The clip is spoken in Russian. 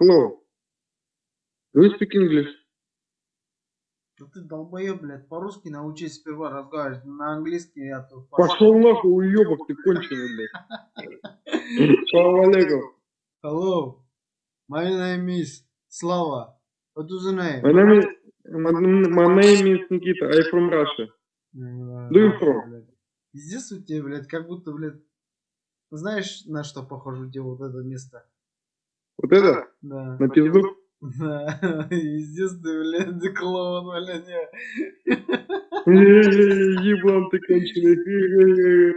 Hello. Do you speak English? Да ты долбоеб, блядь, по-русски научись сперва разговаривать, на английский я тут Пошел нахуй, уебок ты конченый, блядь. Салам алейкум. Hello, my name is Slava. What is your name? My name is, my, my name is Nikita. I from Russia. Do you нахуй, from? Пиздец у тебя, блядь, как будто, блядь, знаешь, на что похоже где вот это место? Вот это? Да. На пизду? Да, ты, блядь, клоун, блядь. не. Еблан ты конченый.